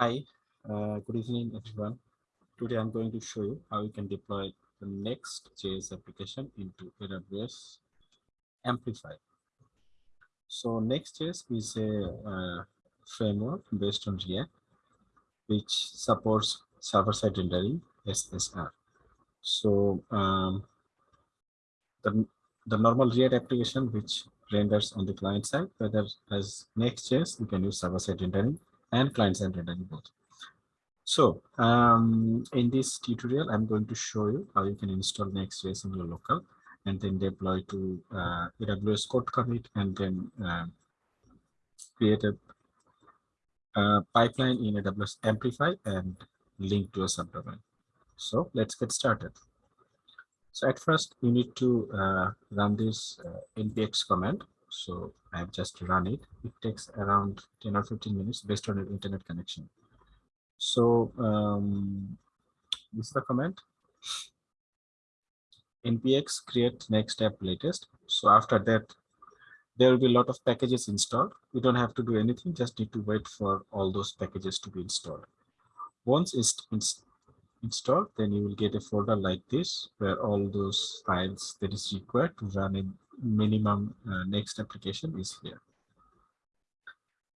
Hi, uh, good evening, everyone. Today I'm going to show you how you can deploy the Next.js application into AWS Amplify. So Next.js is a uh, framework based on React, which supports server-side rendering, SSR. So um, the, the normal React application, which renders on the client side, whether as Next.js, you can use server-side rendering and client-side rendering both. So um, in this tutorial, I'm going to show you how you can install Next.js in your local and then deploy to uh, AWS code commit and then uh, create a pipeline in AWS Amplify and link to a subdomain. So let's get started. So at first, you need to uh, run this uh, npx command. So I've just run it. It takes around 10 or 15 minutes based on your internet connection. So um, this is the command npx create next app latest. So after that, there will be a lot of packages installed. You don't have to do anything, just need to wait for all those packages to be installed. Once it's, it's installed, then you will get a folder like this, where all those files that is required to run a minimum uh, next application is here.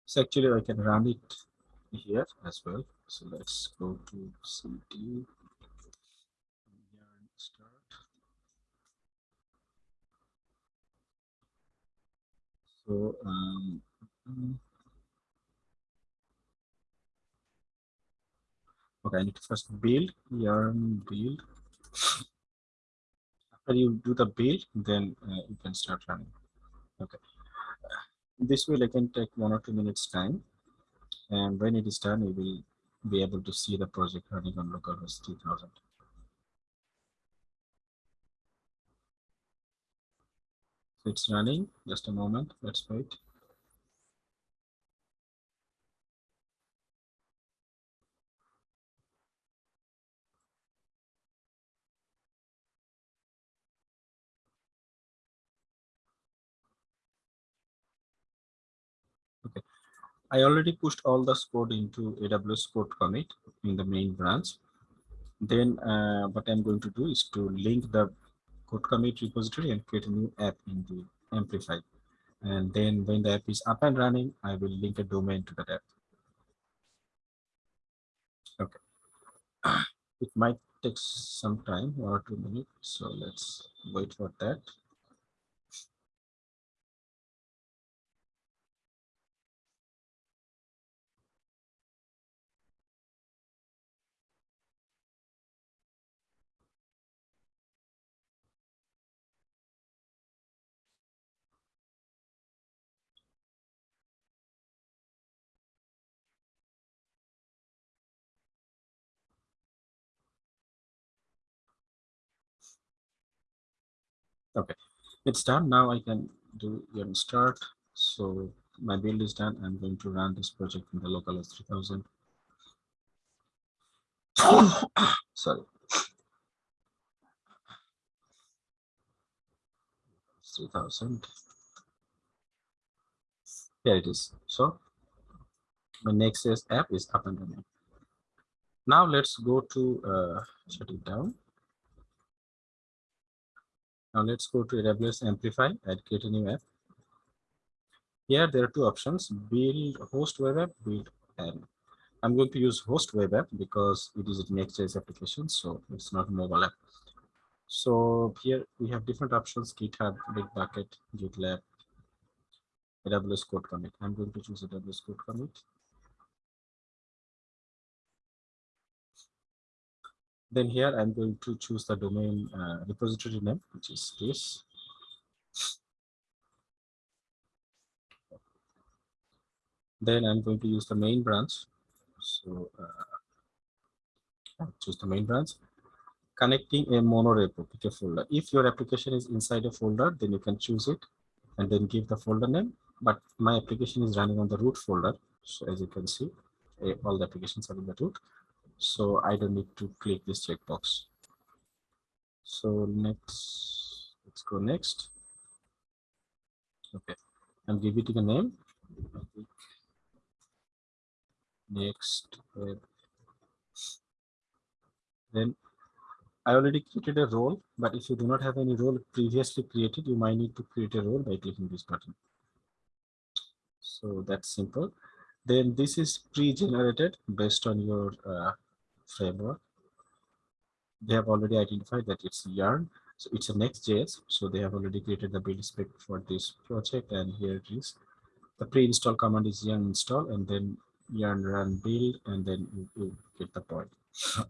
So actually I can run it here as well. So let's go to cd yarn start. So um, okay, I need to first build yarn build. After you do the build, then uh, you can start running. Okay. This will again take one or two minutes time and when it is done, you will be able to see the project running on localhost 3000. So it's running, just a moment, let's wait. I already pushed all the code into AWS code commit in the main branch. Then uh, what I'm going to do is to link the code commit repository and create a new app in the Amplify. And then when the app is up and running, I will link a domain to that app. Okay. It might take some time, one or two minutes. So let's wait for that. Okay, it's done. Now I can do start. So my build is done. I'm going to run this project in the local S3000. Sorry. 3000. Here it is. So my Next.js app is up and running. Now let's go to uh, shut it down. Now let's go to AWS Amplify and create a new app. Here there are two options, build host web app, build and I'm going to use host web app because it is a Next.js application, so it's not a mobile app. So here we have different options, GitHub, Bitbucket, GitLab, AWS code commit. I'm going to choose AWS code commit. Then here I'm going to choose the domain uh, repository name, which is this. Then I'm going to use the main branch. So uh, choose the main branch. Connecting a monorepo with a folder. If your application is inside a folder, then you can choose it and then give the folder name. But my application is running on the root folder. So as you can see, eh, all the applications are in the root so I don't need to click this checkbox. So next, let's go next. Okay, and give it a name. next. Then I already created a role, but if you do not have any role previously created, you might need to create a role by clicking this button. So that's simple. Then this is pre-generated based on your uh, framework. They have already identified that it's yarn. So it's a Next.js. So they have already created the build spec for this project. And here it is. The pre-install command is yarn install and then yarn run build and then you, you get the point.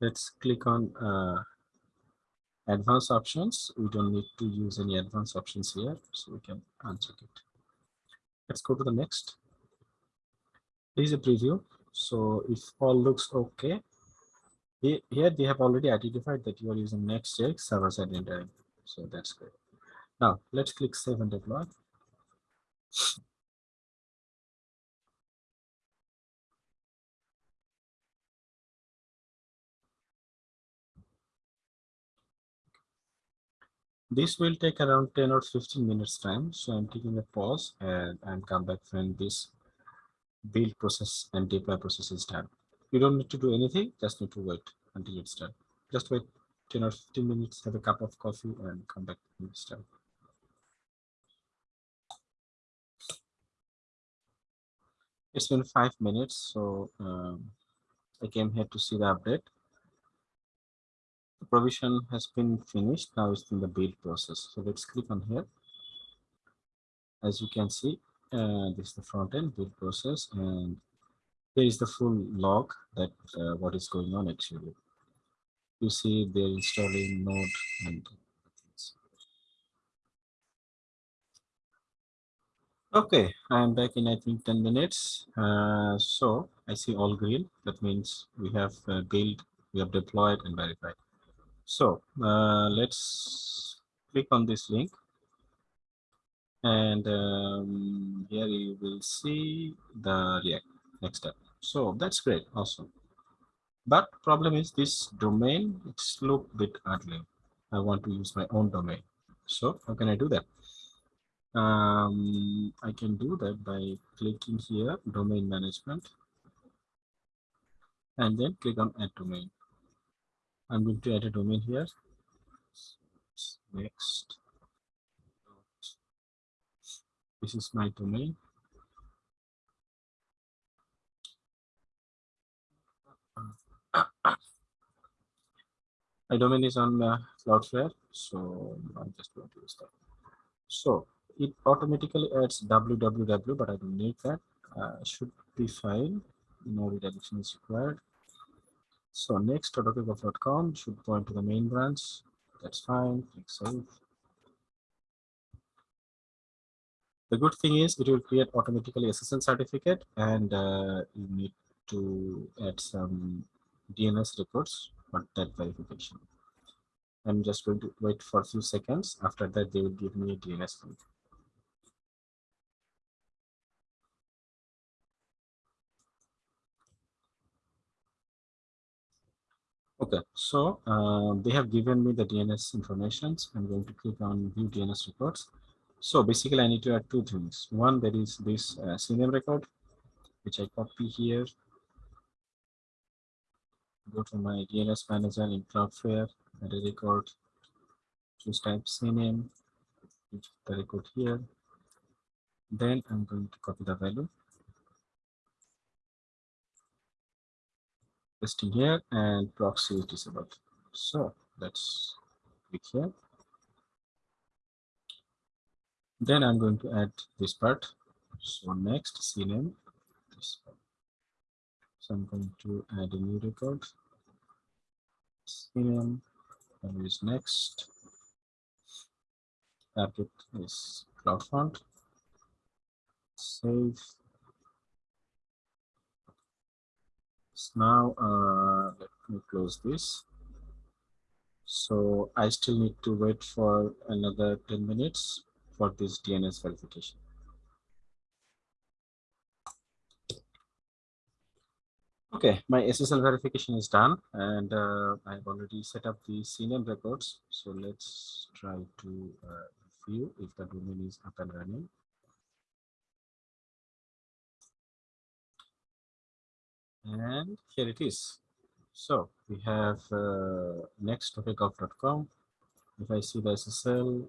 Let's click on uh, advanced options. We don't need to use any advanced options here. So we can uncheck it. Let's go to the next. This is a preview. So if all looks okay, here they have already identified that you are using Next.js server-side rendering. So that's great. Now let's click save and deploy. This will take around 10 or 15 minutes time. So I'm taking a pause and, and come back when this build process and deploy process is done. You don't need to do anything, just need to wait until it's done. Just wait 10 or 15 minutes, have a cup of coffee and come back it's done. It's been five minutes, so um, I came here to see the update. The provision has been finished. Now it's in the build process. So let's click on here. As you can see, uh, this is the front end build process, and here is the full log that uh, what is going on actually. You see they're installing Node and Okay, I'm back in I think 10 minutes. Uh, so I see all green. That means we have uh, built, we have deployed and verified. So uh, let's click on this link and um, here you will see the React next step. So that's great, awesome. But problem is this domain, it's look bit ugly. I want to use my own domain. So how can I do that? Um, I can do that by clicking here, domain management, and then click on add domain. I'm going to add a domain here. Next. This is my domain. My domain is on uh, Cloudflare, so I'm just going to use that. So it automatically adds www, but I don't need that. Uh, should be fine. No redirection is required. So next, autocagov.com should point to the main branch. That's fine. Click save. The good thing is it will create automatically SSL certificate and uh, you need to add some DNS records for that verification. I'm just going to wait for a few seconds. After that, they will give me a DNS link. Okay, so uh, they have given me the DNS information. I'm going to click on view DNS records. So basically I need to add two things. One, there is this uh, CNAME record, which I copy here. Go to my DNS manager in Cloudflare, add a record, choose type CNAME, the record here. Then I'm going to copy the value. Pasting here and proxy is disabled. So let's click here. Then I'm going to add this part. So next CNAME. So I'm going to add a new record. CNAME and is next. Target is CloudFront. Save. So now uh, let me close this. So I still need to wait for another 10 minutes for this DNS verification. Okay, my SSL verification is done and uh, I've already set up the CNAME records. So let's try to uh, view if the domain is up and running. And here it is. So we have uh, next topic.com. If I see the SSL,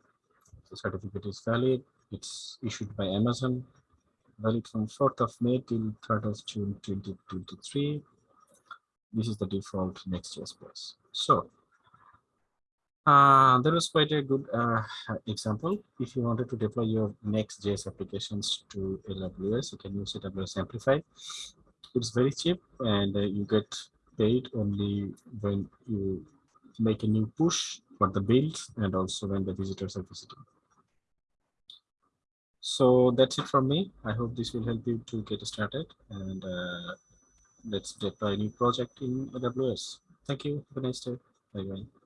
the certificate is valid. It's issued by Amazon, valid from 4th of May till 3rd of June 2023. This is the default Next.js base. So uh, that was quite a good uh, example. If you wanted to deploy your Next.js applications to AWS, you can use AWS Amplify. It's very cheap and uh, you get paid only when you make a new push for the build and also when the visitors are visiting. So that's it from me. I hope this will help you to get started and uh, let's deploy a new project in AWS. Thank you. Have a nice day. Bye bye.